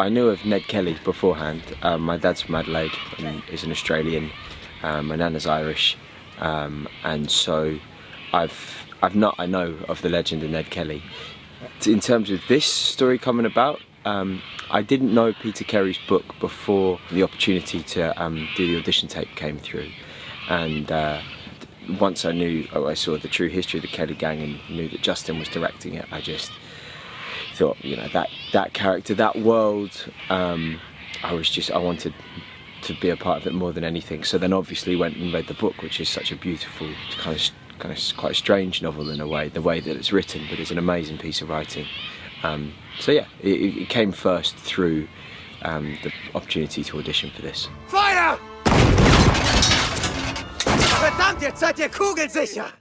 I knew of Ned Kelly beforehand. Um, my dad's from Adelaide and is an Australian. Um, my nana's Irish, um, and so I've I've not I know of the legend of Ned Kelly. In terms of this story coming about, um, I didn't know Peter Carey's book before the opportunity to um, do the audition tape came through, and. Uh, once I knew, oh, I saw the true history of the Kelly Gang and knew that Justin was directing it, I just thought, you know, that that character, that world, um, I was just, I wanted to be a part of it more than anything. So then obviously went and read the book, which is such a beautiful, kind of, kind of quite a strange novel in a way, the way that it's written, but it's an amazing piece of writing. Um, so yeah, it, it, came first through um, the opportunity to audition for this. Feuer! Verdammt, jetzt seid ihr kugelsicher!